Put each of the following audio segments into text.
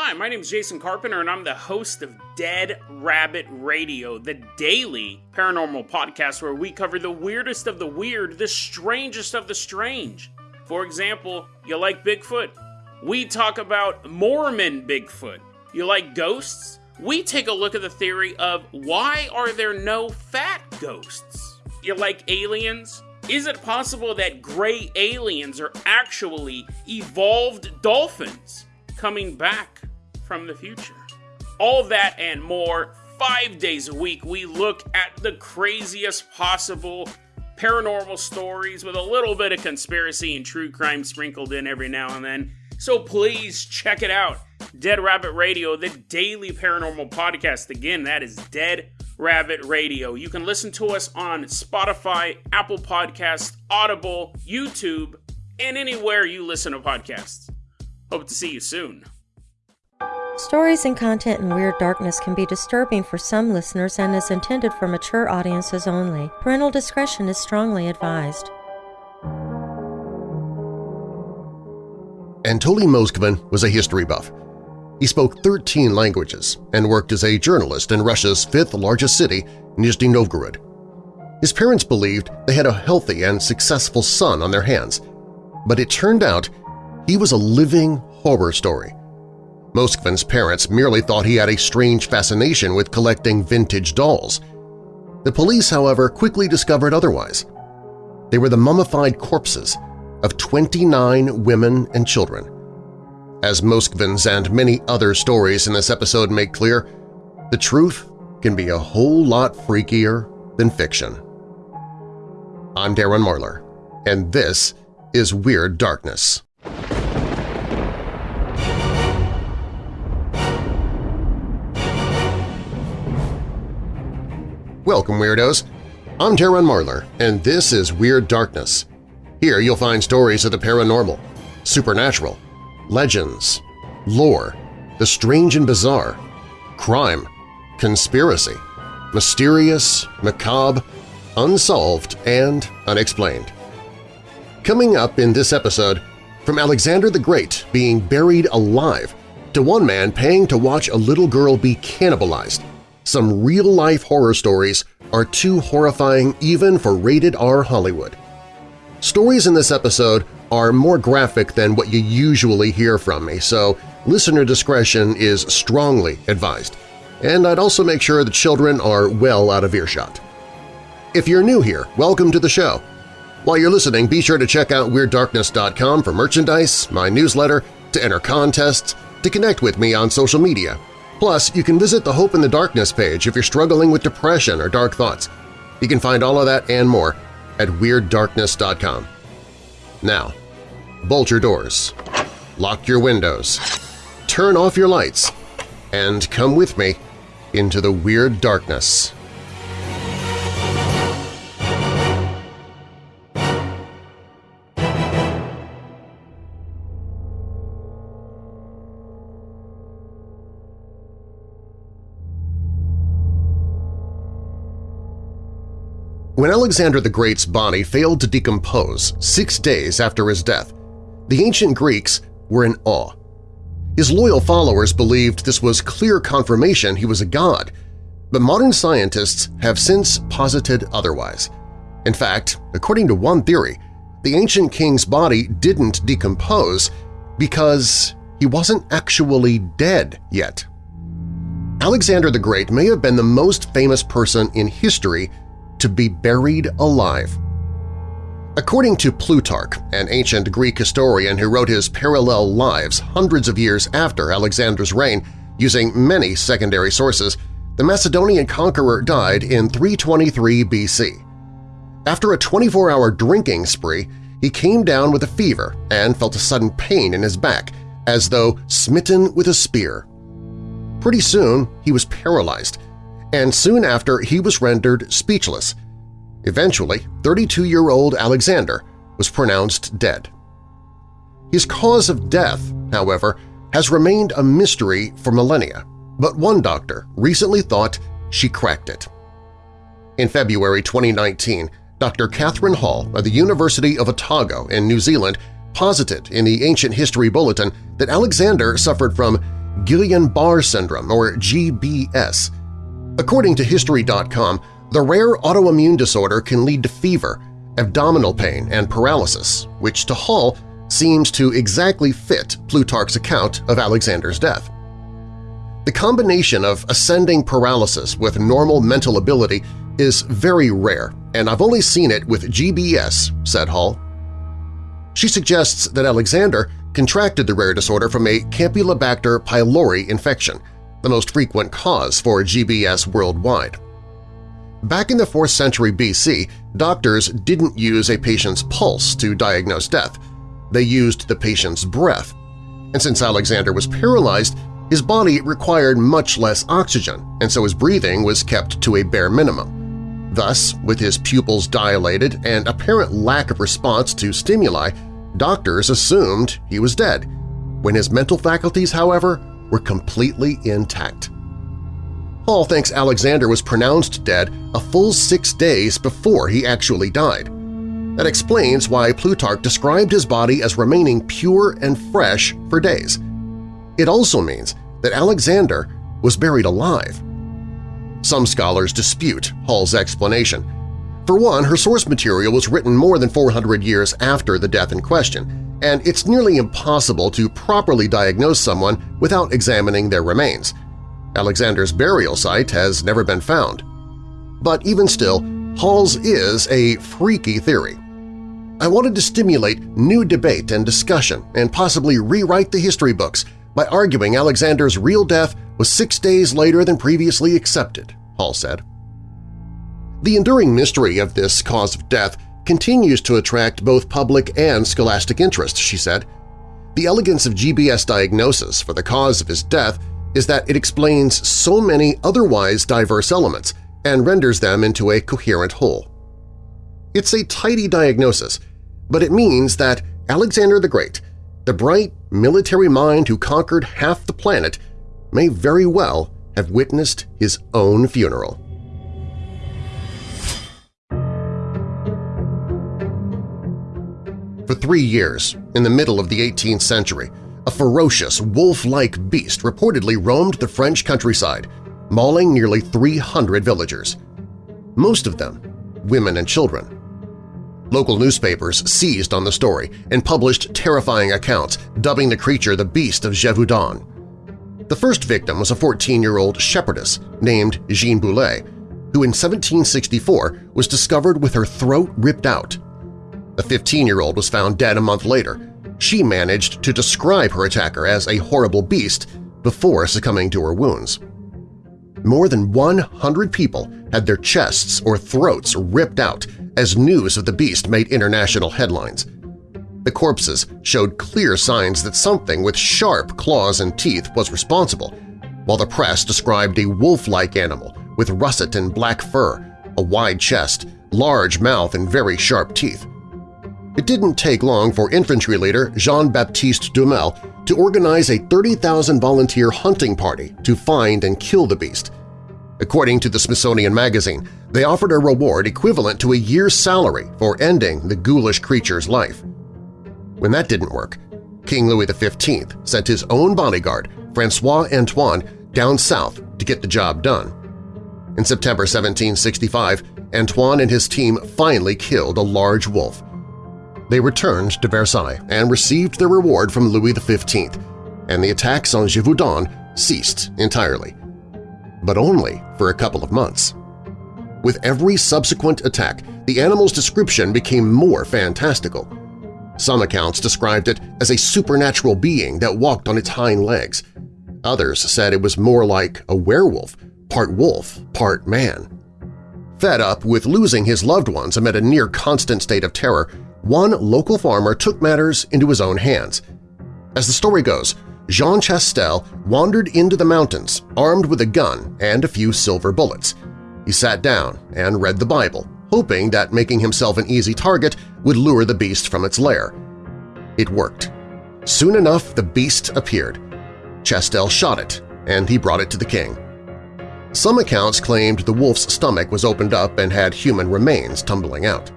Hi, my name is Jason Carpenter, and I'm the host of Dead Rabbit Radio, the daily paranormal podcast where we cover the weirdest of the weird, the strangest of the strange. For example, you like Bigfoot? We talk about Mormon Bigfoot. You like ghosts? We take a look at the theory of why are there no fat ghosts? You like aliens? Is it possible that gray aliens are actually evolved dolphins coming back from the future? All that and more, five days a week, we look at the craziest possible paranormal stories with a little bit of conspiracy and true crime sprinkled in every now and then. So please check it out. Dead Rabbit Radio, the daily paranormal podcast. Again, that is Dead Rabbit Radio. You can listen to us on Spotify, Apple Podcasts, Audible, YouTube, and anywhere you listen to podcasts. Hope to see you soon. Stories and content in Weird Darkness can be disturbing for some listeners and is intended for mature audiences only. Parental discretion is strongly advised. Anatoly Moskvin was a history buff. He spoke 13 languages and worked as a journalist in Russia's fifth largest city, Nizhny Novgorod. His parents believed they had a healthy and successful son on their hands, but it turned out he was a living horror story. Moskvin's parents merely thought he had a strange fascination with collecting vintage dolls. The police, however, quickly discovered otherwise. They were the mummified corpses of 29 women and children. As Moskvin's and many other stories in this episode make clear, the truth can be a whole lot freakier than fiction. I'm Darren Marlar, and this is Weird Darkness. Welcome, Weirdos! I'm Darren Marlar, and this is Weird Darkness. Here you'll find stories of the paranormal, supernatural, legends, lore, the strange and bizarre, crime, conspiracy, mysterious, macabre, unsolved, and unexplained. Coming up in this episode, from Alexander the Great being buried alive to one man paying to watch a little girl be cannibalized, some real-life horror stories are too horrifying even for rated R Hollywood. Stories in this episode are more graphic than what you usually hear from me, so listener discretion is strongly advised. And I'd also make sure the children are well out of earshot. If you're new here, welcome to the show. While you're listening, be sure to check out WeirdDarkness.com for merchandise, my newsletter, to enter contests, to connect with me on social media. Plus, you can visit the Hope in the Darkness page if you're struggling with depression or dark thoughts. You can find all of that and more at WeirdDarkness.com. Now, bolt your doors, lock your windows, turn off your lights, and come with me into the Weird Darkness. When Alexander the Great's body failed to decompose six days after his death, the ancient Greeks were in awe. His loyal followers believed this was clear confirmation he was a god, but modern scientists have since posited otherwise. In fact, according to one theory, the ancient king's body didn't decompose because he wasn't actually dead yet. Alexander the Great may have been the most famous person in history to be buried alive. According to Plutarch, an ancient Greek historian who wrote his parallel lives hundreds of years after Alexander's reign using many secondary sources, the Macedonian conqueror died in 323 BC. After a 24-hour drinking spree, he came down with a fever and felt a sudden pain in his back, as though smitten with a spear. Pretty soon, he was paralyzed, and soon after he was rendered speechless. Eventually, 32-year-old Alexander was pronounced dead. His cause of death, however, has remained a mystery for millennia, but one doctor recently thought she cracked it. In February 2019, Dr. Katherine Hall of the University of Otago in New Zealand posited in the Ancient History Bulletin that Alexander suffered from Guillain-Barré syndrome, or GBS. According to History.com, the rare autoimmune disorder can lead to fever, abdominal pain, and paralysis, which to Hall seems to exactly fit Plutarch's account of Alexander's death. The combination of ascending paralysis with normal mental ability is very rare, and I've only seen it with GBS, said Hall. She suggests that Alexander contracted the rare disorder from a Campylobacter pylori infection, the most frequent cause for GBS worldwide. Back in the 4th century BC, doctors didn't use a patient's pulse to diagnose death. They used the patient's breath. And since Alexander was paralyzed, his body required much less oxygen, and so his breathing was kept to a bare minimum. Thus, with his pupils dilated and apparent lack of response to stimuli, doctors assumed he was dead, when his mental faculties, however, were completely intact. Hall thinks Alexander was pronounced dead a full six days before he actually died. That explains why Plutarch described his body as remaining pure and fresh for days. It also means that Alexander was buried alive. Some scholars dispute Hall's explanation. For one, her source material was written more than 400 years after the death in question, and it's nearly impossible to properly diagnose someone without examining their remains – Alexander's burial site has never been found. But even still, Hall's is a freaky theory. I wanted to stimulate new debate and discussion and possibly rewrite the history books by arguing Alexander's real death was six days later than previously accepted, Hall said. The enduring mystery of this cause of death continues to attract both public and scholastic interest, she said. The elegance of GBS diagnosis for the cause of his death is that it explains so many otherwise diverse elements and renders them into a coherent whole. It's a tidy diagnosis, but it means that Alexander the Great, the bright military mind who conquered half the planet, may very well have witnessed his own funeral. For three years, in the middle of the 18th century, a ferocious, wolf-like beast reportedly roamed the French countryside, mauling nearly 300 villagers. Most of them women and children. Local newspapers seized on the story and published terrifying accounts, dubbing the creature the Beast of Gévaudan. The first victim was a 14-year-old shepherdess named Jeanne Boulet, who in 1764 was discovered with her throat ripped out. A 15-year-old was found dead a month later, she managed to describe her attacker as a horrible beast before succumbing to her wounds. More than 100 people had their chests or throats ripped out as news of the beast made international headlines. The corpses showed clear signs that something with sharp claws and teeth was responsible, while the press described a wolf-like animal with russet and black fur, a wide chest, large mouth, and very sharp teeth. It didn't take long for infantry leader Jean-Baptiste Dumel to organize a 30,000 volunteer hunting party to find and kill the beast. According to the Smithsonian Magazine, they offered a reward equivalent to a year's salary for ending the ghoulish creature's life. When that didn't work, King Louis XV sent his own bodyguard, Francois Antoine, down south to get the job done. In September 1765, Antoine and his team finally killed a large wolf. They returned to Versailles and received their reward from Louis XV, and the attacks on Gévaudan ceased entirely. But only for a couple of months. With every subsequent attack, the animal's description became more fantastical. Some accounts described it as a supernatural being that walked on its hind legs. Others said it was more like a werewolf, part wolf, part man. Fed up with losing his loved ones amid a near-constant state of terror, one local farmer took matters into his own hands. As the story goes, Jean Chastel wandered into the mountains armed with a gun and a few silver bullets. He sat down and read the Bible, hoping that making himself an easy target would lure the beast from its lair. It worked. Soon enough, the beast appeared. Chastel shot it, and he brought it to the king. Some accounts claimed the wolf's stomach was opened up and had human remains tumbling out.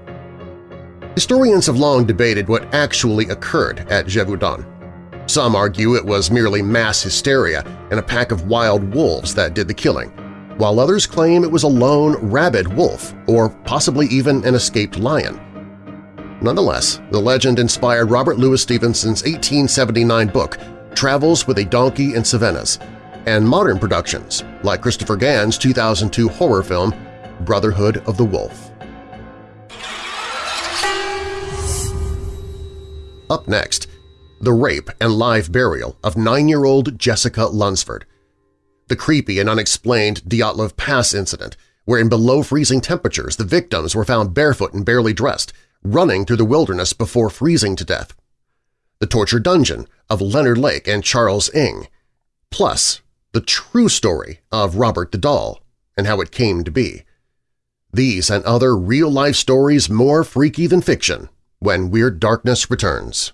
Historians have long debated what actually occurred at Gévaudan. Some argue it was merely mass hysteria and a pack of wild wolves that did the killing, while others claim it was a lone rabid wolf or possibly even an escaped lion. Nonetheless, the legend inspired Robert Louis Stevenson's 1879 book Travels with a Donkey in Cevennes, and modern productions like Christopher Gans' 2002 horror film Brotherhood of the Wolf. Up next, the rape and live burial of nine-year-old Jessica Lunsford. The creepy and unexplained Dyatlov Pass incident, where in below-freezing temperatures the victims were found barefoot and barely dressed, running through the wilderness before freezing to death. The torture dungeon of Leonard Lake and Charles Ng, plus the true story of Robert the Doll and how it came to be. These and other real-life stories more freaky than fiction when Weird Darkness returns.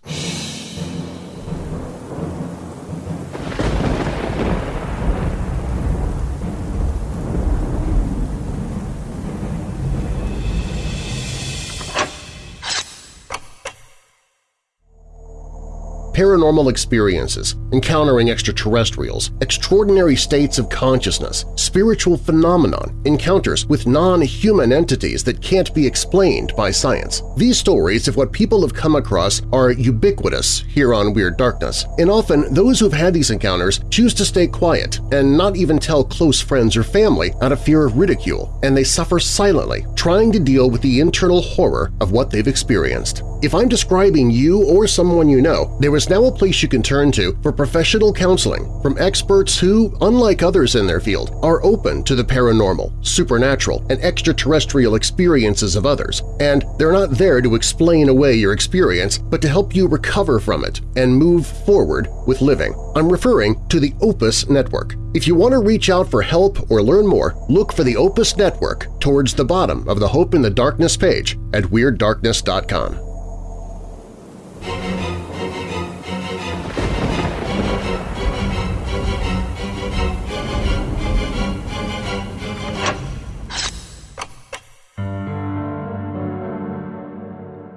Paranormal experiences, encountering extraterrestrials, extraordinary states of consciousness, spiritual phenomenon, encounters with non-human entities that can't be explained by science. These stories of what people have come across are ubiquitous here on Weird Darkness, and often those who've had these encounters choose to stay quiet and not even tell close friends or family out of fear of ridicule, and they suffer silently, trying to deal with the internal horror of what they've experienced. If I'm describing you or someone you know, there is now a place you can turn to for professional counseling from experts who, unlike others in their field, are open to the paranormal, supernatural, and extraterrestrial experiences of others, and they're not there to explain away your experience but to help you recover from it and move forward with living. I'm referring to the Opus Network. If you want to reach out for help or learn more, look for the Opus Network towards the bottom of the Hope in the Darkness page at WeirdDarkness.com.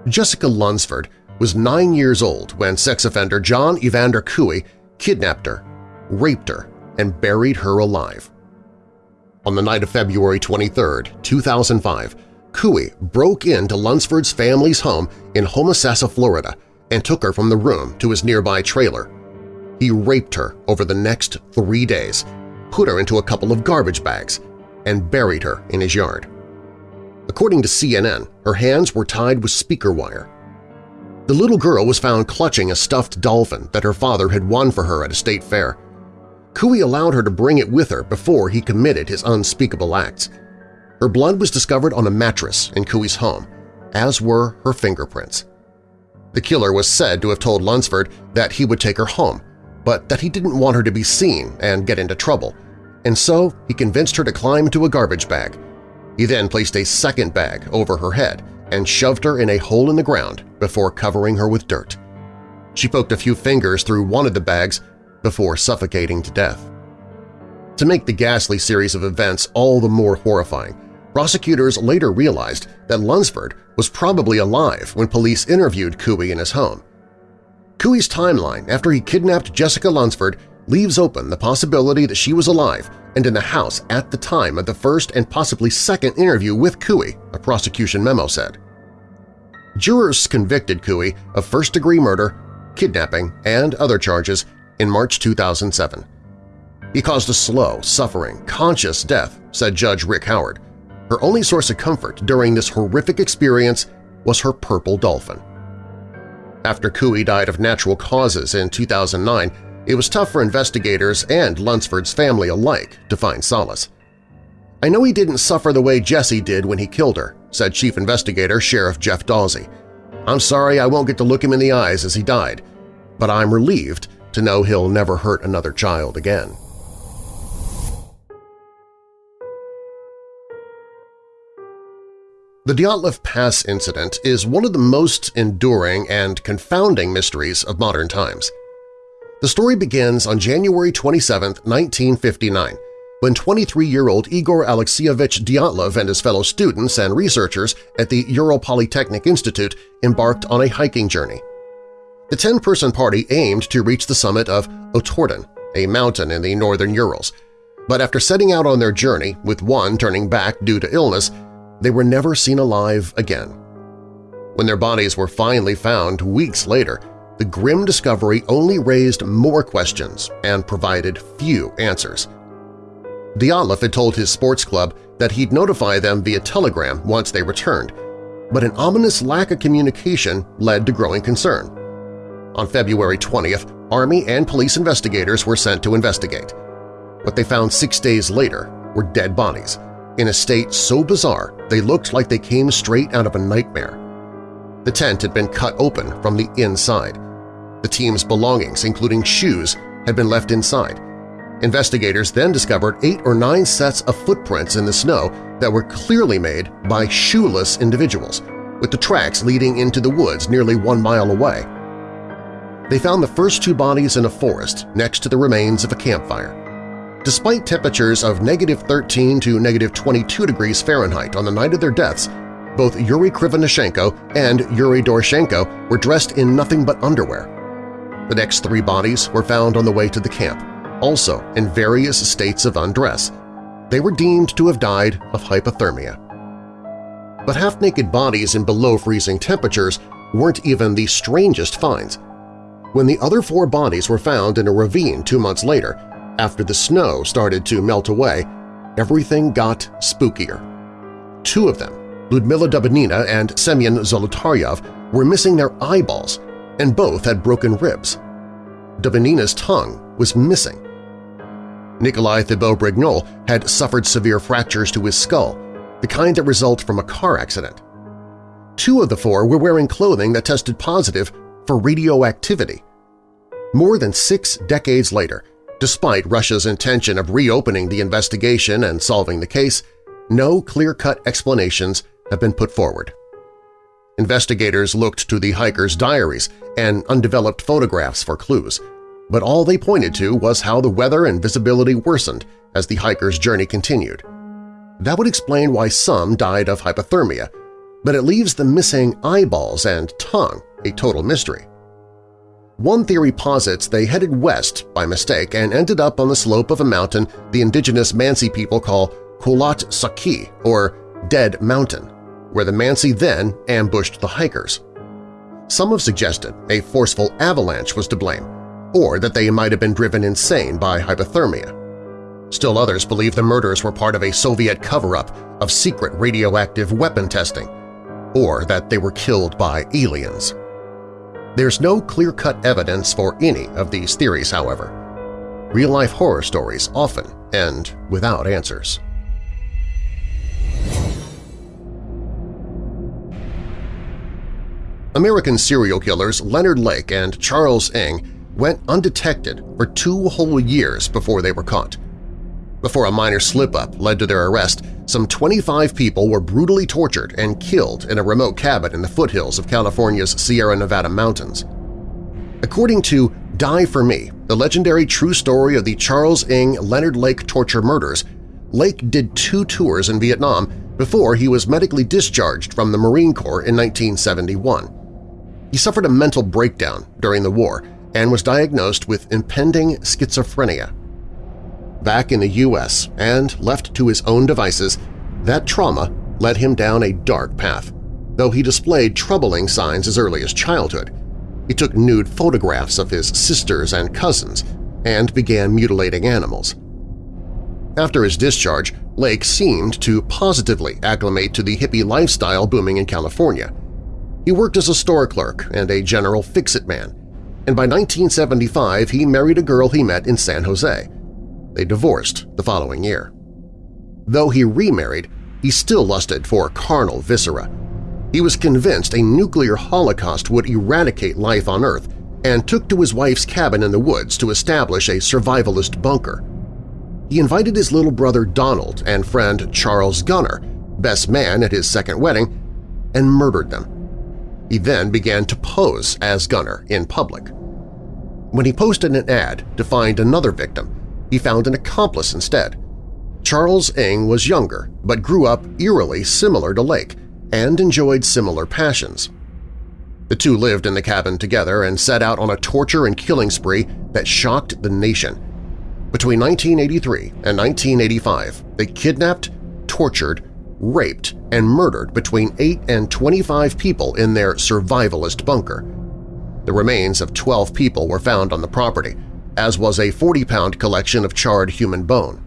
Jessica Lunsford was nine years old when sex offender John Evander Couey kidnapped her, raped her, and buried her alive. On the night of February 23, 2005, Couey broke into Lunsford's family's home in Homosassa, Florida, and took her from the room to his nearby trailer. He raped her over the next three days, put her into a couple of garbage bags, and buried her in his yard. According to CNN, her hands were tied with speaker wire. The little girl was found clutching a stuffed dolphin that her father had won for her at a state fair. Couey allowed her to bring it with her before he committed his unspeakable acts. Her blood was discovered on a mattress in Couey's home, as were her fingerprints. The killer was said to have told Lunsford that he would take her home, but that he didn't want her to be seen and get into trouble, and so he convinced her to climb into a garbage bag. He then placed a second bag over her head and shoved her in a hole in the ground before covering her with dirt. She poked a few fingers through one of the bags before suffocating to death. To make the ghastly series of events all the more horrifying, prosecutors later realized that Lunsford was probably alive when police interviewed Couey in his home. Couey's timeline after he kidnapped Jessica Lunsford leaves open the possibility that she was alive and in the house at the time of the first and possibly second interview with Couey, a prosecution memo said. Jurors convicted Couey of first-degree murder, kidnapping, and other charges in March 2007. He caused a slow, suffering, conscious death, said Judge Rick Howard. Her only source of comfort during this horrific experience was her purple dolphin. After Couey died of natural causes in 2009, it was tough for investigators and Lunsford's family alike to find solace. I know he didn't suffer the way Jesse did when he killed her, said Chief Investigator Sheriff Jeff Dawsey. I'm sorry I won't get to look him in the eyes as he died, but I'm relieved to know he'll never hurt another child again. The Dyatlov Pass incident is one of the most enduring and confounding mysteries of modern times. The story begins on January 27, 1959, when 23-year-old Igor Alexeyevich Dyatlov and his fellow students and researchers at the Ural Polytechnic Institute embarked on a hiking journey. The 10-person party aimed to reach the summit of Otorten, a mountain in the northern Urals, but after setting out on their journey, with one turning back due to illness, they were never seen alive again. When their bodies were finally found weeks later, the grim discovery only raised more questions and provided few answers. Dyatlov had told his sports club that he'd notify them via telegram once they returned, but an ominous lack of communication led to growing concern. On February 20th, Army and police investigators were sent to investigate. What they found six days later were dead bodies, in a state so bizarre they looked like they came straight out of a nightmare. The tent had been cut open from the inside. The team's belongings, including shoes, had been left inside. Investigators then discovered eight or nine sets of footprints in the snow that were clearly made by shoeless individuals, with the tracks leading into the woods nearly one mile away. They found the first two bodies in a forest next to the remains of a campfire. Despite temperatures of negative 13 to negative 22 degrees Fahrenheit on the night of their deaths, both Yuri Krivonishenko and Yuri Doroshenko were dressed in nothing but underwear. The next three bodies were found on the way to the camp, also in various states of undress. They were deemed to have died of hypothermia. But half-naked bodies in below-freezing temperatures weren't even the strangest finds. When the other four bodies were found in a ravine two months later, after the snow started to melt away, everything got spookier. Two of them, Ludmila Dubinina and Semyon Zolotaryov, were missing their eyeballs, and both had broken ribs. Dubinina's tongue was missing. Nikolai Thibeaux-Brignolle had suffered severe fractures to his skull, the kind that result from a car accident. Two of the four were wearing clothing that tested positive for radioactivity. More than six decades later, Despite Russia's intention of reopening the investigation and solving the case, no clear-cut explanations have been put forward. Investigators looked to the hikers' diaries and undeveloped photographs for clues, but all they pointed to was how the weather and visibility worsened as the hikers' journey continued. That would explain why some died of hypothermia, but it leaves the missing eyeballs and tongue a total mystery. One theory posits they headed west by mistake and ended up on the slope of a mountain the indigenous Mansi people call Kholat Syakhl, or Dead Mountain, where the Mansi then ambushed the hikers. Some have suggested a forceful avalanche was to blame, or that they might have been driven insane by hypothermia. Still others believe the murders were part of a Soviet cover-up of secret radioactive weapon testing, or that they were killed by aliens. There's no clear-cut evidence for any of these theories, however. Real-life horror stories often end without answers. American serial killers Leonard Lake and Charles Ng went undetected for two whole years before they were caught. Before a minor slip-up led to their arrest, some 25 people were brutally tortured and killed in a remote cabin in the foothills of California's Sierra Nevada mountains. According to Die for Me, the legendary true story of the Charles Ng Leonard Lake torture murders, Lake did two tours in Vietnam before he was medically discharged from the Marine Corps in 1971. He suffered a mental breakdown during the war and was diagnosed with impending schizophrenia back in the U.S. and left to his own devices, that trauma led him down a dark path, though he displayed troubling signs as early as childhood. He took nude photographs of his sisters and cousins and began mutilating animals. After his discharge, Lake seemed to positively acclimate to the hippie lifestyle booming in California. He worked as a store clerk and a general fix-it man, and by 1975 he married a girl he met in San Jose. They divorced the following year. Though he remarried, he still lusted for carnal viscera. He was convinced a nuclear holocaust would eradicate life on Earth and took to his wife's cabin in the woods to establish a survivalist bunker. He invited his little brother Donald and friend Charles Gunnar, best man at his second wedding, and murdered them. He then began to pose as Gunnar in public. When he posted an ad to find another victim, he found an accomplice instead. Charles Ng was younger but grew up eerily similar to Lake and enjoyed similar passions. The two lived in the cabin together and set out on a torture and killing spree that shocked the nation. Between 1983 and 1985, they kidnapped, tortured, raped, and murdered between 8 and 25 people in their survivalist bunker. The remains of 12 people were found on the property, as was a 40-pound collection of charred human bone.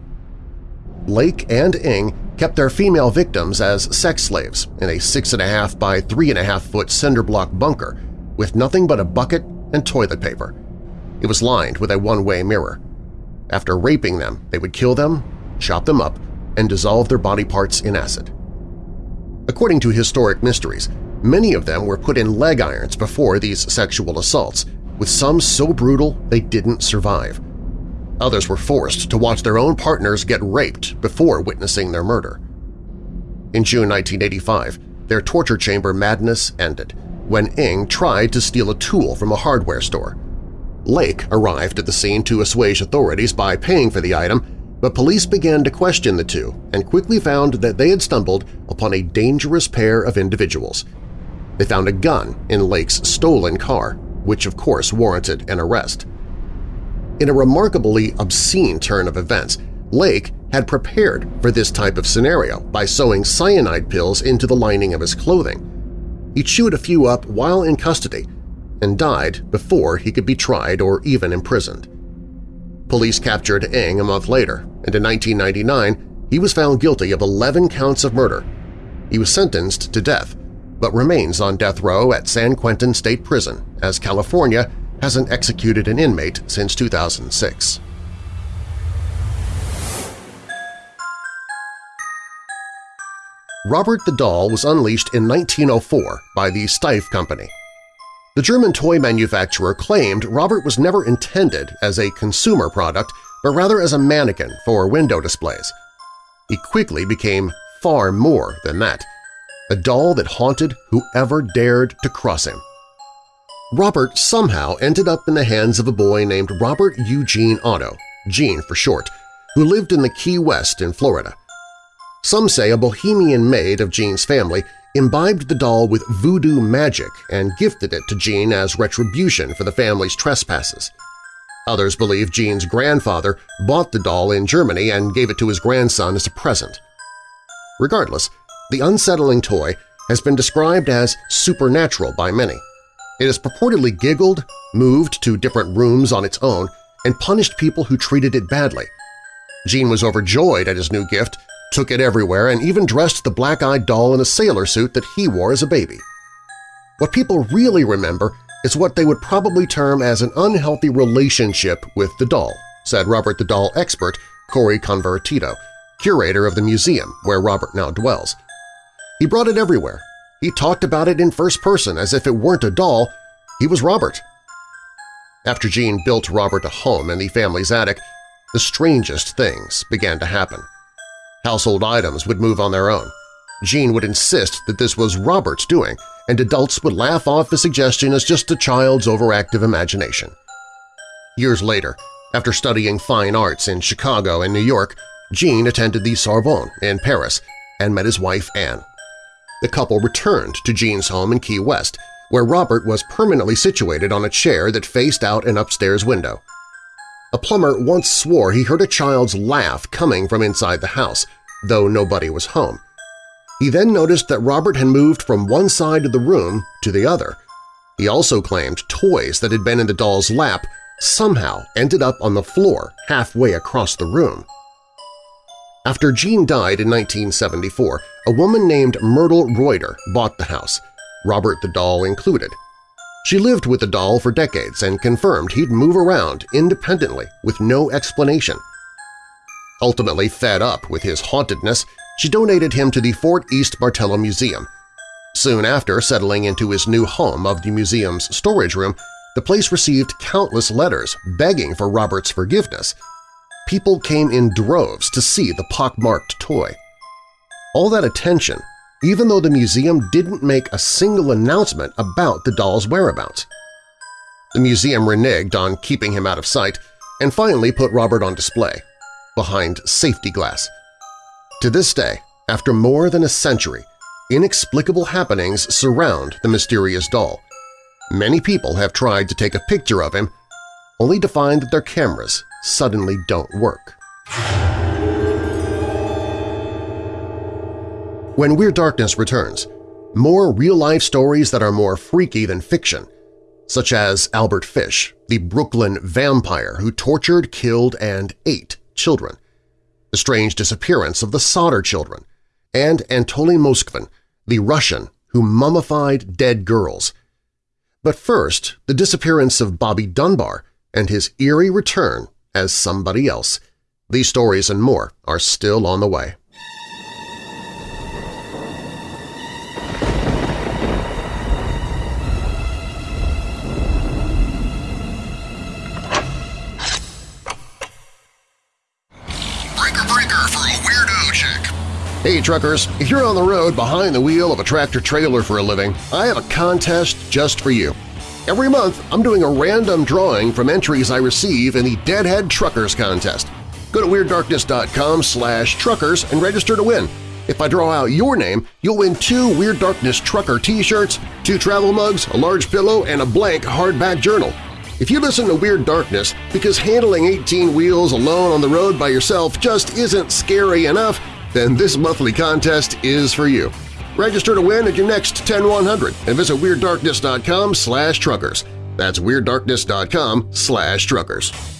Lake and Ng kept their female victims as sex slaves in a 6.5 by 3.5 foot cinderblock bunker with nothing but a bucket and toilet paper. It was lined with a one-way mirror. After raping them, they would kill them, chop them up, and dissolve their body parts in acid. According to Historic Mysteries, many of them were put in leg irons before these sexual assaults, with some so brutal they didn't survive. Others were forced to watch their own partners get raped before witnessing their murder. In June 1985, their torture chamber madness ended when Ng tried to steal a tool from a hardware store. Lake arrived at the scene to assuage authorities by paying for the item, but police began to question the two and quickly found that they had stumbled upon a dangerous pair of individuals. They found a gun in Lake's stolen car, which of course warranted an arrest. In a remarkably obscene turn of events, Lake had prepared for this type of scenario by sewing cyanide pills into the lining of his clothing. He chewed a few up while in custody and died before he could be tried or even imprisoned. Police captured Ng a month later, and in 1999 he was found guilty of 11 counts of murder. He was sentenced to death, but remains on death row at San Quentin State Prison as California hasn't executed an inmate since 2006. Robert the Doll was unleashed in 1904 by the Steiff Company. The German toy manufacturer claimed Robert was never intended as a consumer product but rather as a mannequin for window displays. He quickly became far more than that, a doll that haunted whoever dared to cross him. Robert somehow ended up in the hands of a boy named Robert Eugene Otto, Gene for short, who lived in the Key West in Florida. Some say a bohemian maid of Gene's family imbibed the doll with voodoo magic and gifted it to Gene as retribution for the family's trespasses. Others believe Gene's grandfather bought the doll in Germany and gave it to his grandson as a present. Regardless, the unsettling toy has been described as supernatural by many. It has purportedly giggled, moved to different rooms on its own, and punished people who treated it badly. Gene was overjoyed at his new gift, took it everywhere, and even dressed the black-eyed doll in a sailor suit that he wore as a baby. What people really remember is what they would probably term as an unhealthy relationship with the doll, said Robert the Doll expert Cori Convertito, curator of the museum where Robert now dwells. He brought it everywhere, he talked about it in first person as if it weren't a doll, he was Robert. After Gene built Robert a home in the family's attic, the strangest things began to happen. Household items would move on their own. Gene would insist that this was Robert's doing, and adults would laugh off the suggestion as just a child's overactive imagination. Years later, after studying fine arts in Chicago and New York, Gene attended the Sorbonne in Paris and met his wife Anne the couple returned to Gene's home in Key West, where Robert was permanently situated on a chair that faced out an upstairs window. A plumber once swore he heard a child's laugh coming from inside the house, though nobody was home. He then noticed that Robert had moved from one side of the room to the other. He also claimed toys that had been in the doll's lap somehow ended up on the floor halfway across the room. After Gene died in 1974, a woman named Myrtle Reuter bought the house, Robert the doll included. She lived with the doll for decades and confirmed he'd move around independently with no explanation. Ultimately fed up with his hauntedness, she donated him to the Fort East Martello Museum. Soon after settling into his new home of the museum's storage room, the place received countless letters begging for Robert's forgiveness. People came in droves to see the pockmarked toy. All that attention, even though the museum didn't make a single announcement about the doll's whereabouts. The museum reneged on keeping him out of sight and finally put Robert on display, behind safety glass. To this day, after more than a century, inexplicable happenings surround the mysterious doll, Many people have tried to take a picture of him, only to find that their cameras suddenly don't work. When Weird Darkness returns, more real-life stories that are more freaky than fiction, such as Albert Fish, the Brooklyn vampire who tortured, killed, and ate children, the strange disappearance of the Sodder children, and Anatoly Moskvin, the Russian who mummified dead girls. But first, the disappearance of Bobby Dunbar and his eerie return as somebody else. These stories and more are still on the way. Hey truckers, if you're on the road behind the wheel of a tractor-trailer for a living, I have a contest just for you. Every month, I'm doing a random drawing from entries I receive in the Deadhead Truckers Contest. Go to WeirdDarkness.com slash truckers and register to win. If I draw out your name, you'll win two Weird Darkness Trucker t-shirts, two travel mugs, a large pillow, and a blank hardback journal. If you listen to Weird Darkness because handling 18 wheels alone on the road by yourself just isn't scary enough, then this monthly contest is for you. Register to win at your next 10100 and visit WeirdDarkness.com slash truckers. That's WeirdDarkness.com slash truckers.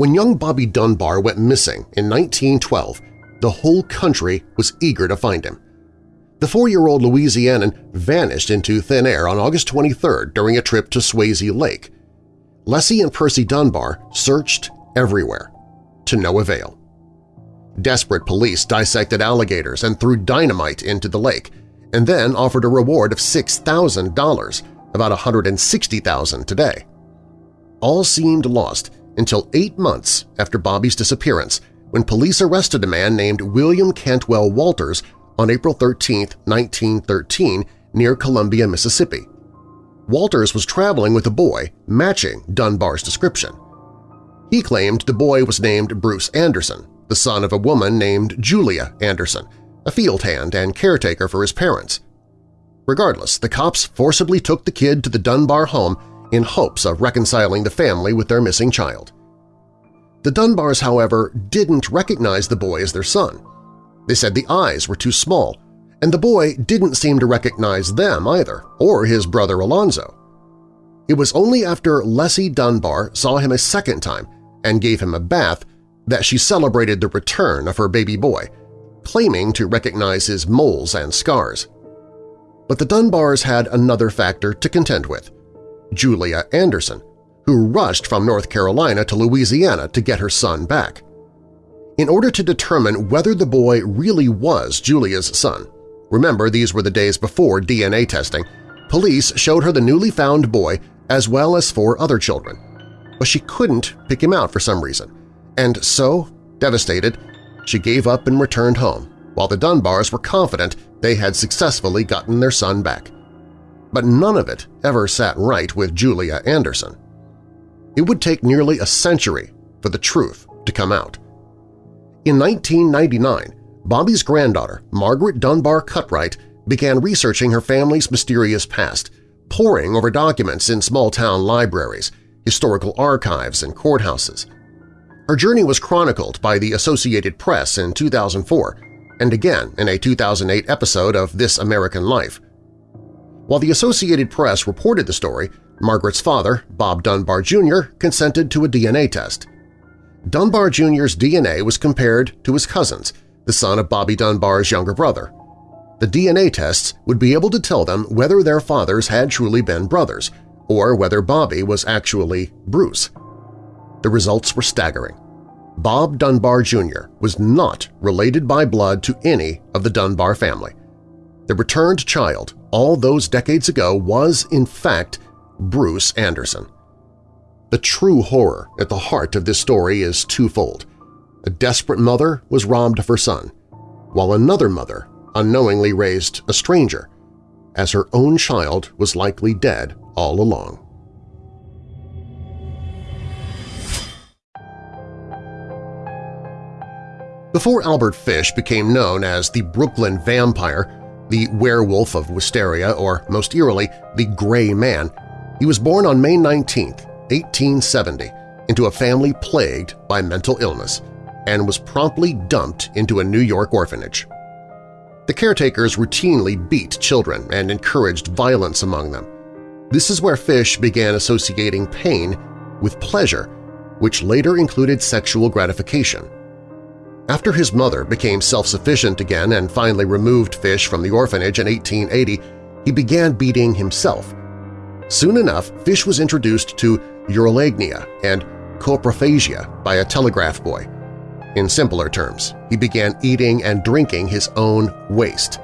When young Bobby Dunbar went missing in 1912, the whole country was eager to find him. The four-year-old Louisianan vanished into thin air on August 23 during a trip to Swayze Lake. Leslie and Percy Dunbar searched everywhere, to no avail. Desperate police dissected alligators and threw dynamite into the lake, and then offered a reward of $6,000, about 160,000 today. All seemed lost until eight months after Bobby's disappearance when police arrested a man named William Cantwell Walters on April 13, 1913, near Columbia, Mississippi. Walters was traveling with a boy matching Dunbar's description. He claimed the boy was named Bruce Anderson, the son of a woman named Julia Anderson, a field hand and caretaker for his parents. Regardless, the cops forcibly took the kid to the Dunbar home in hopes of reconciling the family with their missing child. The Dunbars, however, didn't recognize the boy as their son. They said the eyes were too small, and the boy didn't seem to recognize them either, or his brother Alonzo. It was only after Leslie Dunbar saw him a second time and gave him a bath that she celebrated the return of her baby boy, claiming to recognize his moles and scars. But the Dunbars had another factor to contend with. Julia Anderson, who rushed from North Carolina to Louisiana to get her son back. In order to determine whether the boy really was Julia's son – remember these were the days before DNA testing – police showed her the newly found boy as well as four other children. But she couldn't pick him out for some reason, and so, devastated, she gave up and returned home, while the Dunbars were confident they had successfully gotten their son back but none of it ever sat right with Julia Anderson. It would take nearly a century for the truth to come out. In 1999, Bobby's granddaughter, Margaret Dunbar Cutright, began researching her family's mysterious past, poring over documents in small-town libraries, historical archives, and courthouses. Her journey was chronicled by the Associated Press in 2004 and again in a 2008 episode of This American Life. While the Associated Press reported the story, Margaret's father, Bob Dunbar Jr., consented to a DNA test. Dunbar Jr.'s DNA was compared to his cousin's, the son of Bobby Dunbar's younger brother. The DNA tests would be able to tell them whether their fathers had truly been brothers, or whether Bobby was actually Bruce. The results were staggering. Bob Dunbar Jr. was not related by blood to any of the Dunbar family. The returned child all those decades ago was, in fact, Bruce Anderson. The true horror at the heart of this story is twofold. A desperate mother was robbed of her son, while another mother unknowingly raised a stranger, as her own child was likely dead all along. Before Albert Fish became known as the Brooklyn Vampire, the Werewolf of Wysteria, or most eerily, the Gray Man, he was born on May 19, 1870, into a family plagued by mental illness and was promptly dumped into a New York orphanage. The caretakers routinely beat children and encouraged violence among them. This is where Fish began associating pain with pleasure, which later included sexual gratification. After his mother became self-sufficient again and finally removed Fish from the orphanage in 1880, he began beating himself. Soon enough, Fish was introduced to urolagnia and coprophagia by a telegraph boy. In simpler terms, he began eating and drinking his own waste.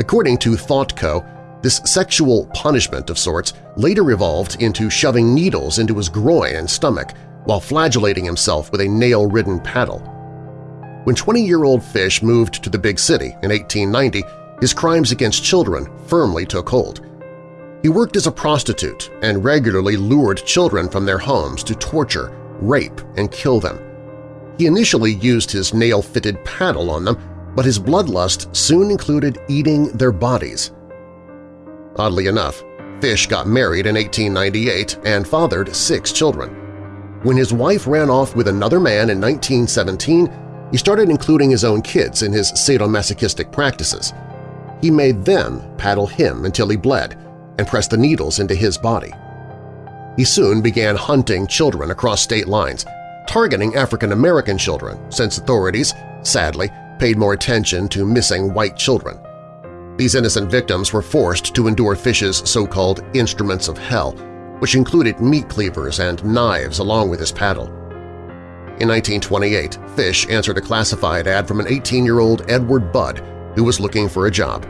According to ThoughtCo, this sexual punishment of sorts later evolved into shoving needles into his groin and stomach while flagellating himself with a nail-ridden paddle. When 20-year-old Fish moved to the big city in 1890, his crimes against children firmly took hold. He worked as a prostitute and regularly lured children from their homes to torture, rape, and kill them. He initially used his nail-fitted paddle on them, but his bloodlust soon included eating their bodies. Oddly enough, Fish got married in 1898 and fathered six children. When his wife ran off with another man in 1917, he started including his own kids in his sadomasochistic practices. He made them paddle him until he bled and press the needles into his body. He soon began hunting children across state lines, targeting African-American children since authorities, sadly, paid more attention to missing white children. These innocent victims were forced to endure Fish's so-called instruments of hell, which included meat cleavers and knives along with his paddle. In 1928, Fish answered a classified ad from an 18-year-old Edward Budd who was looking for a job.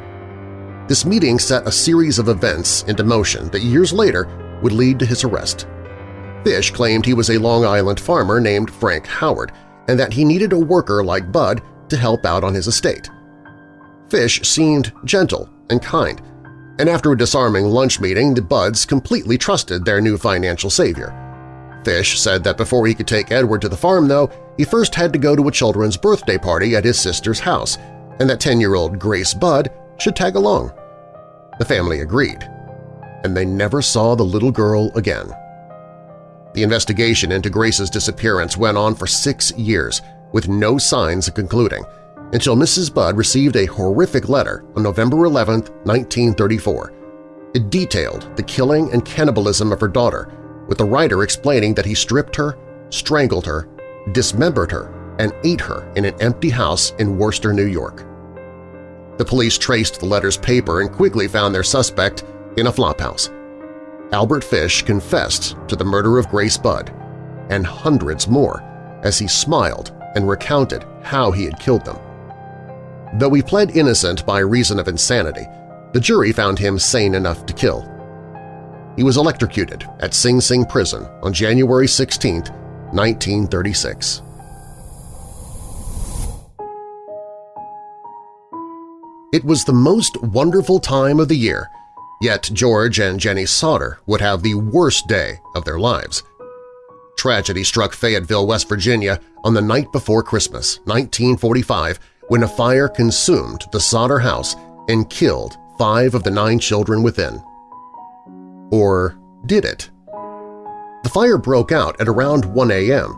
This meeting set a series of events into motion that years later would lead to his arrest. Fish claimed he was a Long Island farmer named Frank Howard and that he needed a worker like Budd to help out on his estate. Fish seemed gentle and kind, and after a disarming lunch meeting, the Budds completely trusted their new financial savior. Fish said that before he could take Edward to the farm, though, he first had to go to a children's birthday party at his sister's house, and that 10-year-old Grace Budd should tag along. The family agreed, and they never saw the little girl again. The investigation into Grace's disappearance went on for six years, with no signs of concluding, until Mrs. Budd received a horrific letter on November 11, 1934. It detailed the killing and cannibalism of her daughter, with the writer explaining that he stripped her, strangled her, dismembered her, and ate her in an empty house in Worcester, New York. The police traced the letter's paper and quickly found their suspect in a flophouse. Albert Fish confessed to the murder of Grace Budd, and hundreds more, as he smiled and recounted how he had killed them. Though he pled innocent by reason of insanity, the jury found him sane enough to kill he was electrocuted at Sing Sing Prison on January 16, 1936. It was the most wonderful time of the year, yet George and Jenny Sodder would have the worst day of their lives. Tragedy struck Fayetteville, West Virginia on the night before Christmas, 1945, when a fire consumed the Sodder house and killed five of the nine children within. Or did it? The fire broke out at around 1 a.m.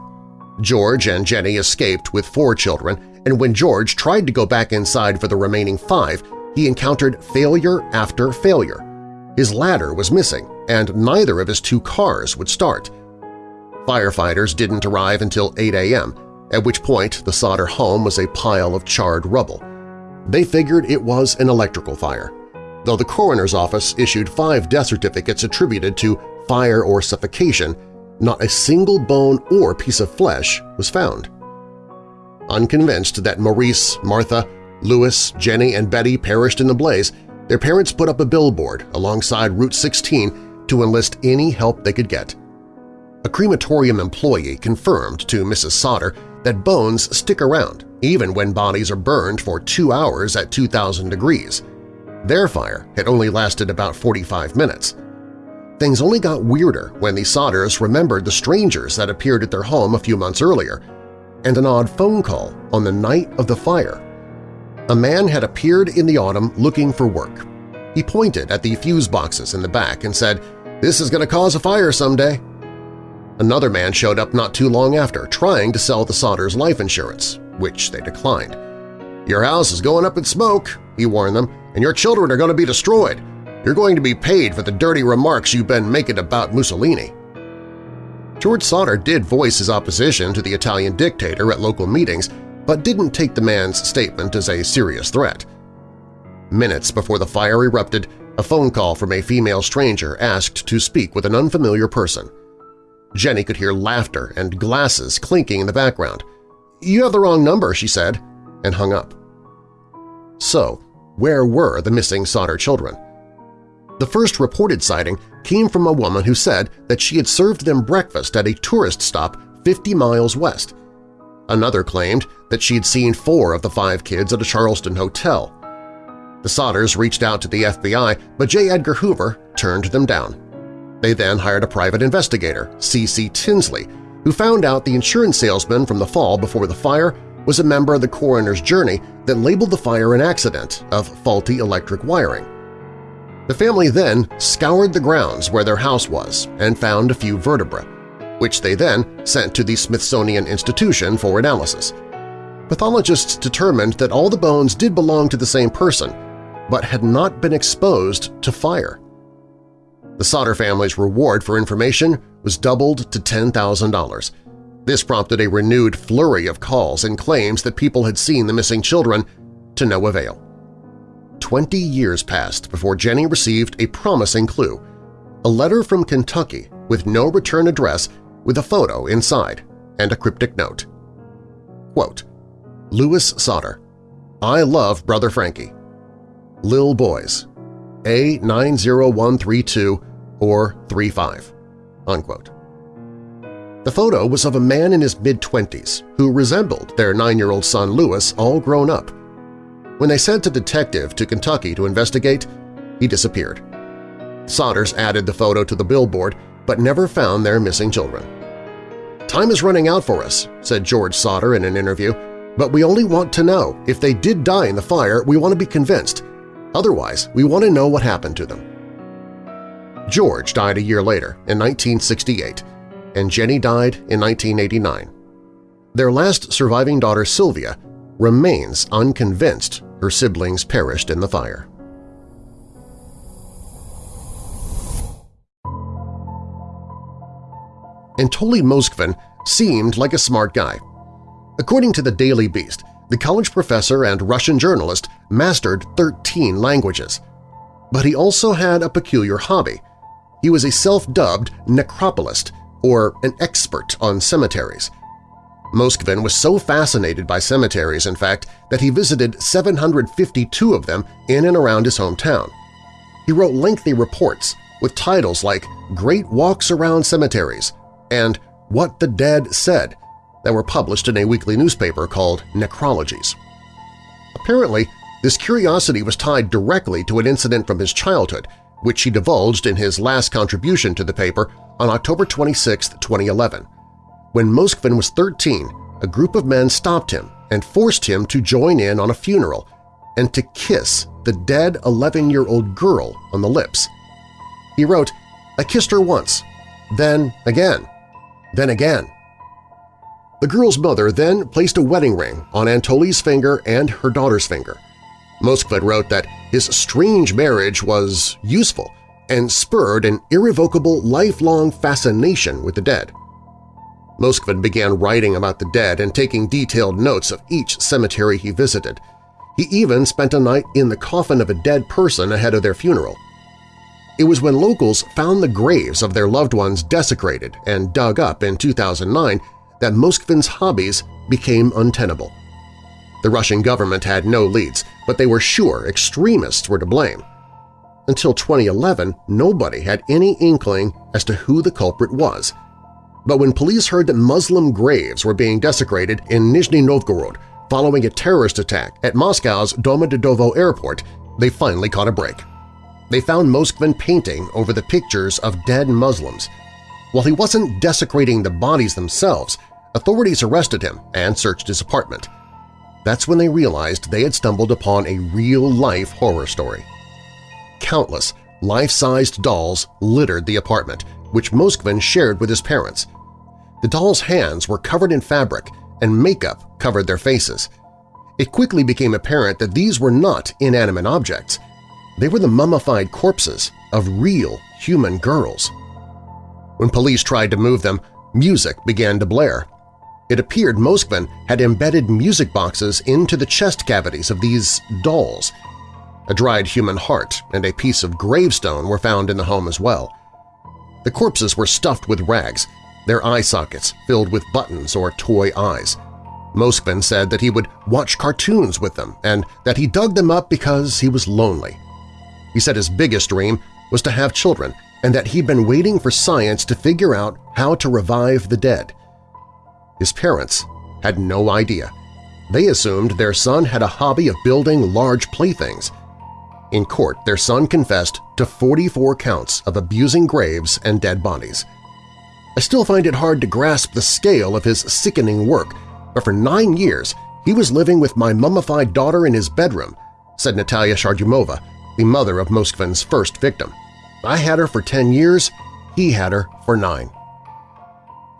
George and Jenny escaped with four children, and when George tried to go back inside for the remaining five, he encountered failure after failure. His ladder was missing, and neither of his two cars would start. Firefighters didn't arrive until 8 a.m., at which point the Sodder home was a pile of charred rubble. They figured it was an electrical fire though the coroner's office issued five death certificates attributed to fire or suffocation, not a single bone or piece of flesh was found. Unconvinced that Maurice, Martha, Louis, Jenny, and Betty perished in the blaze, their parents put up a billboard alongside Route 16 to enlist any help they could get. A crematorium employee confirmed to Mrs. Sodder that bones stick around even when bodies are burned for two hours at 2,000 degrees. Their fire had only lasted about 45 minutes. Things only got weirder when the Sodders remembered the strangers that appeared at their home a few months earlier, and an odd phone call on the night of the fire. A man had appeared in the autumn looking for work. He pointed at the fuse boxes in the back and said, "'This is going to cause a fire someday.' Another man showed up not too long after, trying to sell the Sodders life insurance, which they declined. "'Your house is going up in smoke,' he warned them, "'and your children are going to be destroyed. You're going to be paid for the dirty remarks you've been making about Mussolini. George Sodder did voice his opposition to the Italian dictator at local meetings, but didn't take the man's statement as a serious threat. Minutes before the fire erupted, a phone call from a female stranger asked to speak with an unfamiliar person. Jenny could hear laughter and glasses clinking in the background. "'You have the wrong number,' she said, and hung up. So, where were the missing Sodder children? The first reported sighting came from a woman who said that she had served them breakfast at a tourist stop 50 miles west. Another claimed that she had seen four of the five kids at a Charleston hotel. The Sodders reached out to the FBI, but J. Edgar Hoover turned them down. They then hired a private investigator, C.C. Tinsley, who found out the insurance salesman from the fall before the fire was a member of the coroner's journey that labeled the fire an accident of faulty electric wiring. The family then scoured the grounds where their house was and found a few vertebrae, which they then sent to the Smithsonian Institution for analysis. Pathologists determined that all the bones did belong to the same person, but had not been exposed to fire. The Sodder family's reward for information was doubled to $10,000. This prompted a renewed flurry of calls and claims that people had seen the missing children, to no avail. Twenty years passed before Jenny received a promising clue – a letter from Kentucky with no return address with a photo inside and a cryptic note. Quote, Louis Sodder, I love Brother Frankie. Lil Boys, A90132 or 35. Unquote. The photo was of a man in his mid-twenties who resembled their nine-year-old son Louis all grown up. When they sent a detective to Kentucky to investigate, he disappeared. Sodders added the photo to the billboard but never found their missing children. "'Time is running out for us,' said George Sodder in an interview, "'but we only want to know. If they did die in the fire, we want to be convinced. Otherwise, we want to know what happened to them.' George died a year later, in 1968, and Jenny died in 1989. Their last surviving daughter, Sylvia, remains unconvinced her siblings perished in the fire. Anatoly Moskvin seemed like a smart guy. According to the Daily Beast, the college professor and Russian journalist mastered 13 languages. But he also had a peculiar hobby. He was a self-dubbed necropolist, or an expert on cemeteries – Moskvin was so fascinated by cemeteries, in fact, that he visited 752 of them in and around his hometown. He wrote lengthy reports with titles like Great Walks Around Cemeteries and What the Dead Said that were published in a weekly newspaper called Necrologies. Apparently, this curiosity was tied directly to an incident from his childhood, which he divulged in his last contribution to the paper on October 26, 2011. When Moskvin was 13, a group of men stopped him and forced him to join in on a funeral and to kiss the dead 11-year-old girl on the lips. He wrote, I kissed her once, then again, then again. The girl's mother then placed a wedding ring on Anatoly's finger and her daughter's finger. Moskvin wrote that his strange marriage was useful and spurred an irrevocable lifelong fascination with the dead. Moskvin began writing about the dead and taking detailed notes of each cemetery he visited. He even spent a night in the coffin of a dead person ahead of their funeral. It was when locals found the graves of their loved ones desecrated and dug up in 2009 that Moskvin's hobbies became untenable. The Russian government had no leads, but they were sure extremists were to blame. Until 2011, nobody had any inkling as to who the culprit was – but when police heard that Muslim graves were being desecrated in Nizhny Novgorod, Following a terrorist attack at Moscow's Domodedovo airport, they finally caught a break. They found Moskvin painting over the pictures of dead Muslims. While he wasn't desecrating the bodies themselves, authorities arrested him and searched his apartment. That's when they realized they had stumbled upon a real-life horror story. Countless life-sized dolls littered the apartment, which Moskvin shared with his parents. The dolls' hands were covered in fabric and makeup covered their faces. It quickly became apparent that these were not inanimate objects. They were the mummified corpses of real human girls. When police tried to move them, music began to blare. It appeared Moskvin had embedded music boxes into the chest cavities of these dolls. A dried human heart and a piece of gravestone were found in the home as well. The corpses were stuffed with rags, their eye sockets filled with buttons or toy eyes. Moskvin said that he would watch cartoons with them and that he dug them up because he was lonely. He said his biggest dream was to have children and that he'd been waiting for science to figure out how to revive the dead. His parents had no idea. They assumed their son had a hobby of building large playthings. In court, their son confessed to 44 counts of abusing graves and dead bodies. I still find it hard to grasp the scale of his sickening work, but for nine years he was living with my mummified daughter in his bedroom, said Natalia Chardymova, the mother of Moskvin's first victim. I had her for 10 years, he had her for nine.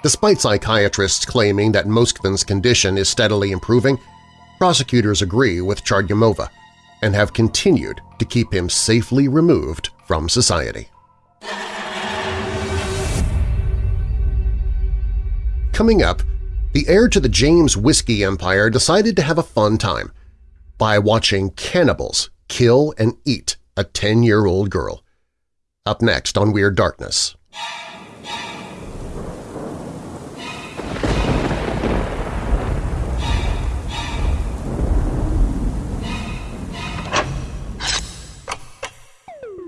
Despite psychiatrists claiming that Moskvin's condition is steadily improving, prosecutors agree with Chardymova and have continued to keep him safely removed from society. Coming up, the heir to the James whiskey empire decided to have a fun time by watching cannibals kill and eat a 10-year-old girl. Up next on Weird Darkness.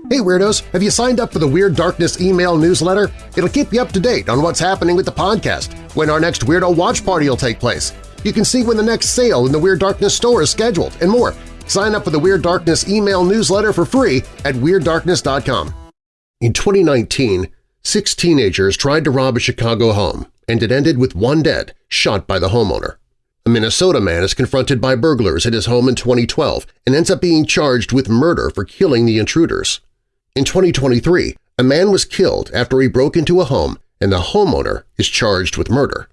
Hey Weirdos! Have you signed up for the Weird Darkness email newsletter? It'll keep you up to date on what's happening with the podcast, when our next Weirdo Watch Party will take place. You can see when the next sale in the Weird Darkness store is scheduled, and more. Sign up for the Weird Darkness email newsletter for free at WeirdDarkness.com. In 2019, six teenagers tried to rob a Chicago home, and it ended with one dead, shot by the homeowner. A Minnesota man is confronted by burglars at his home in 2012 and ends up being charged with murder for killing the intruders. In 2023, a man was killed after he broke into a home and the homeowner is charged with murder.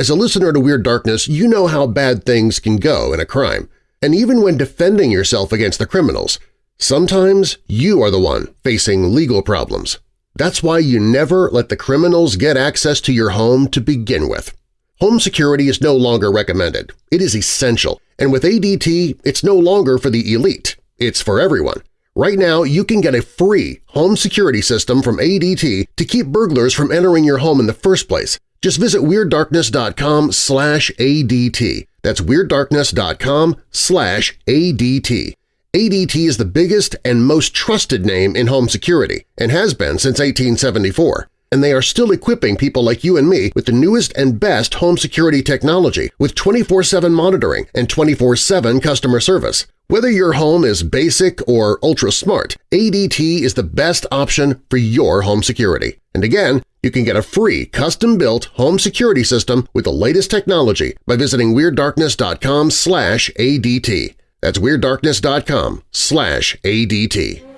As a listener to Weird Darkness, you know how bad things can go in a crime, and even when defending yourself against the criminals, sometimes you are the one facing legal problems. That's why you never let the criminals get access to your home to begin with. Home security is no longer recommended. It is essential, and with ADT, it's no longer for the elite. It's for everyone. Right now, you can get a free home security system from ADT to keep burglars from entering your home in the first place. Just visit WeirdDarkness.com slash ADT. That's WeirdDarkness.com slash ADT. ADT is the biggest and most trusted name in home security and has been since 1874 and they are still equipping people like you and me with the newest and best home security technology with 24-7 monitoring and 24-7 customer service. Whether your home is basic or ultra-smart, ADT is the best option for your home security. And again, you can get a free custom-built home security system with the latest technology by visiting WeirdDarkness.com ADT. That's WeirdDarkness.com ADT.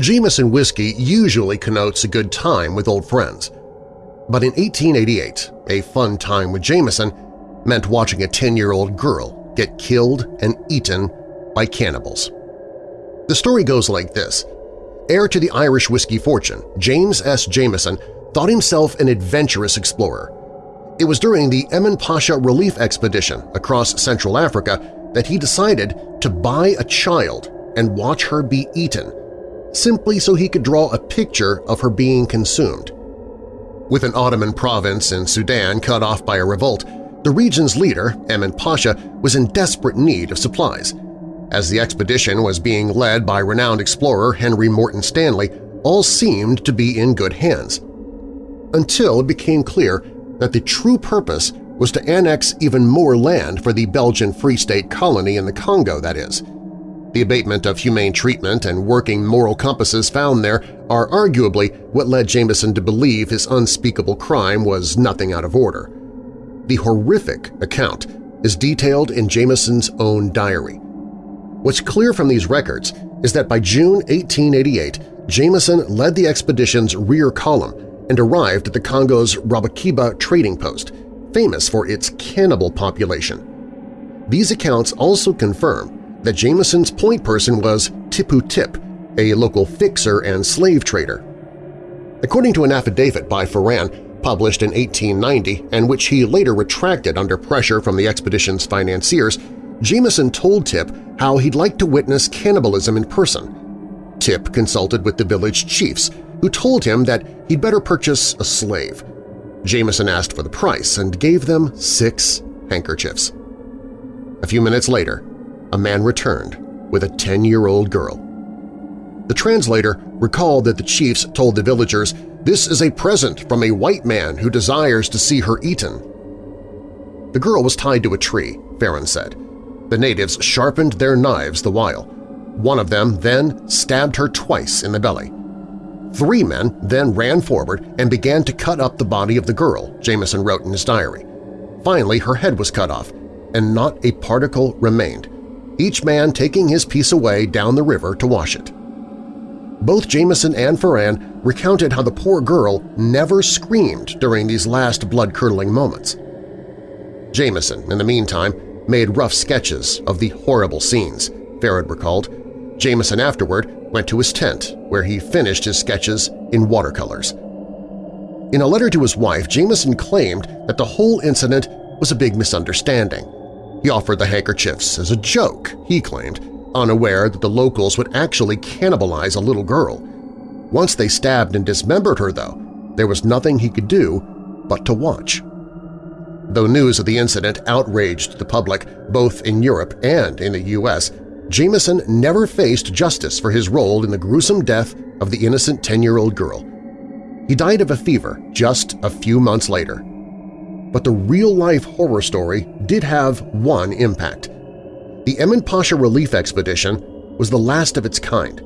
Jameson whiskey usually connotes a good time with old friends. But in 1888, a fun time with Jameson meant watching a 10-year-old girl get killed and eaten by cannibals. The story goes like this. Heir to the Irish whiskey fortune, James S. Jameson thought himself an adventurous explorer. It was during the Emin Pasha relief expedition across Central Africa that he decided to buy a child and watch her be eaten simply so he could draw a picture of her being consumed. With an Ottoman province in Sudan cut off by a revolt, The region's leader, Emin Pasha, was in desperate need of supplies. As the expedition was being led by renowned explorer Henry Morton Stanley, all seemed to be in good hands. Until it became clear that the true purpose was to annex even more land for the Belgian Free State colony in the Congo, that is. The abatement of humane treatment and working moral compasses found there are arguably what led Jameson to believe his unspeakable crime was nothing out of order. The horrific account is detailed in Jameson's own diary. What's clear from these records is that by June 1888, Jameson led the expedition's rear column and arrived at the Congo's Rabakiba trading post, famous for its cannibal population. These accounts also confirm that Jameson's point person was Tipu Tip, a local fixer and slave trader. According to an affidavit by Farran published in 1890 and which he later retracted under pressure from the expedition's financiers, Jameson told Tip how he'd like to witness cannibalism in person. Tip consulted with the village chiefs, who told him that he'd better purchase a slave. Jameson asked for the price and gave them six handkerchiefs. A few minutes later, a man returned with a 10-year-old girl. The translator recalled that the chiefs told the villagers, this is a present from a white man who desires to see her eaten. The girl was tied to a tree, Farran said. The natives sharpened their knives the while. One of them then stabbed her twice in the belly. Three men then ran forward and began to cut up the body of the girl, Jameson wrote in his diary. Finally, her head was cut off, and not a particle remained each man taking his piece away down the river to wash it. Both Jameson and Farran recounted how the poor girl never screamed during these last blood-curdling moments. Jameson, in the meantime, made rough sketches of the horrible scenes, Farran recalled. Jameson afterward went to his tent, where he finished his sketches in watercolors. In a letter to his wife, Jameson claimed that the whole incident was a big misunderstanding he offered the handkerchiefs as a joke, he claimed, unaware that the locals would actually cannibalize a little girl. Once they stabbed and dismembered her, though, there was nothing he could do but to watch. Though news of the incident outraged the public both in Europe and in the U.S., Jameson never faced justice for his role in the gruesome death of the innocent 10-year-old girl. He died of a fever just a few months later, but the real-life horror story did have one impact. The Emin Pasha Relief Expedition was the last of its kind.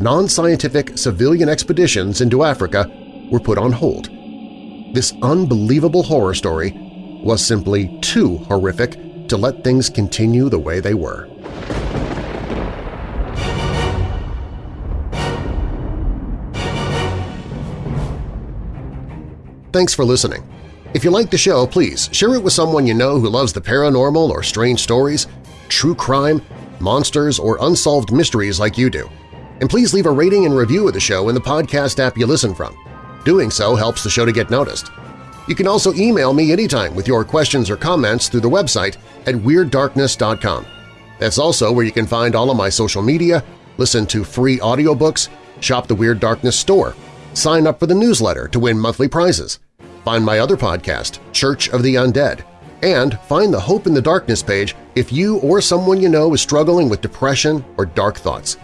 Non-scientific civilian expeditions into Africa were put on hold. This unbelievable horror story was simply too horrific to let things continue the way they were. Thanks for listening. If you like the show, please share it with someone you know who loves the paranormal or strange stories, true crime, monsters, or unsolved mysteries like you do. And please leave a rating and review of the show in the podcast app you listen from. Doing so helps the show to get noticed. You can also email me anytime with your questions or comments through the website at WeirdDarkness.com. That's also where you can find all of my social media, listen to free audiobooks, shop the Weird Darkness store, sign up for the newsletter to win monthly prizes, Find my other podcast, Church of the Undead, and find the Hope in the Darkness page if you or someone you know is struggling with depression or dark thoughts.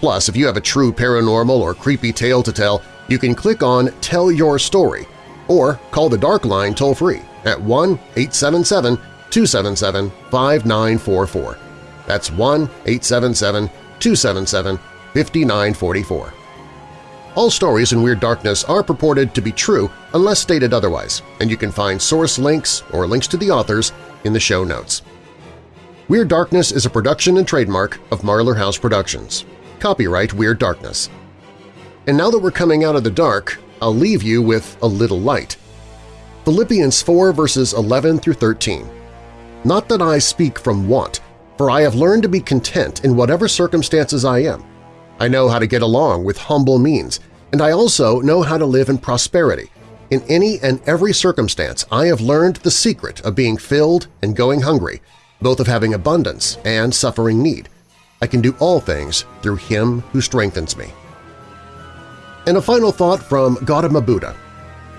Plus, if you have a true paranormal or creepy tale to tell, you can click on Tell Your Story or call the Dark Line toll-free at 1-877-277-5944. That's 1-877-277-5944. All stories in Weird Darkness are purported to be true unless stated otherwise, and you can find source links or links to the authors in the show notes. Weird Darkness is a production and trademark of Marlar House Productions. Copyright Weird Darkness. And now that we're coming out of the dark, I'll leave you with a little light. Philippians 4 verses 11 through 13. Not that I speak from want, for I have learned to be content in whatever circumstances I am, I know how to get along with humble means, and I also know how to live in prosperity. In any and every circumstance, I have learned the secret of being filled and going hungry, both of having abundance and suffering need. I can do all things through Him who strengthens me. And a final thought from Gautama Buddha.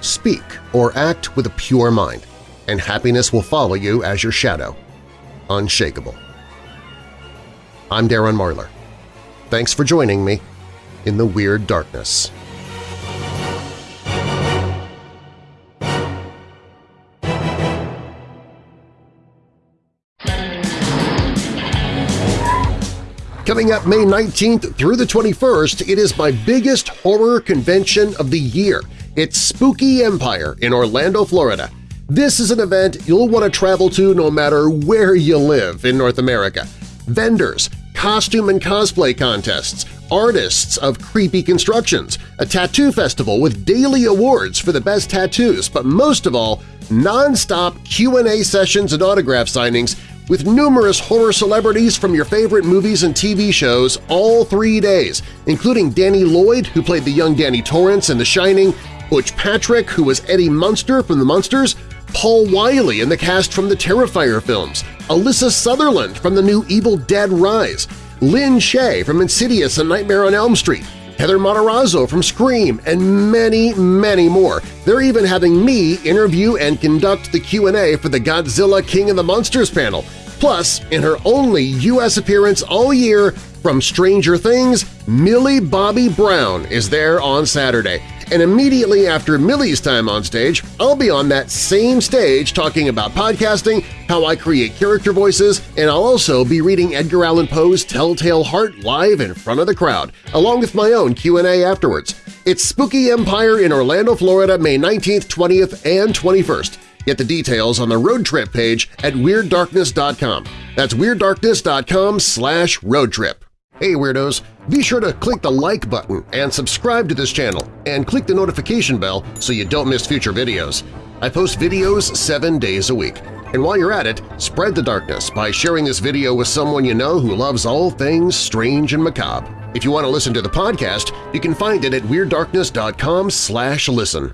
Speak or act with a pure mind. and happiness will follow you as your shadow, unshakable. I'm Darren Marlar. Thanks for joining me in the Weird Darkness. Coming up May 19th through the 21st, it is my biggest horror convention of the year. It's Spooky Empire in Orlando, Florida. This is an event you'll want to travel to no matter where you live in North America. Vendors, costume and cosplay contests, artists of creepy constructions, a tattoo festival with daily awards for the best tattoos, but most of all, non-stop Q&A sessions and autograph signings with numerous horror celebrities from your favorite movies and TV shows all three days, including Danny Lloyd, who played the young Danny Torrance in The Shining, Butch Patrick, who was Eddie Munster from The Munsters, Paul Wiley and the cast from the Terrifier films, Alyssa Sutherland from the new Evil Dead Rise, Lin Shaye from Insidious and Nightmare on Elm Street, Heather Matarazzo from Scream, and many, many more. They're even having me interview and conduct the Q&A for the Godzilla King of the Monsters panel. Plus, in her only U.S. appearance all year from Stranger Things, Millie Bobby Brown is there on Saturday. And immediately after Millie's time on stage, I'll be on that same stage talking about podcasting, how I create character voices, and I'll also be reading Edgar Allan Poe's Telltale Heart live in front of the crowd, along with my own Q&A afterwards. It's Spooky Empire in Orlando, Florida, May 19th, 20th, and 21st. Get the details on the road trip page at WeirdDarkness.com. That's WeirdDarkness.com slash roadtrip. Hey Weirdos! Be sure to click the like button and subscribe to this channel, and click the notification bell so you don't miss future videos. I post videos seven days a week. And while you're at it, spread the darkness by sharing this video with someone you know who loves all things strange and macabre. If you want to listen to the podcast, you can find it at WeirdDarkness.com slash listen.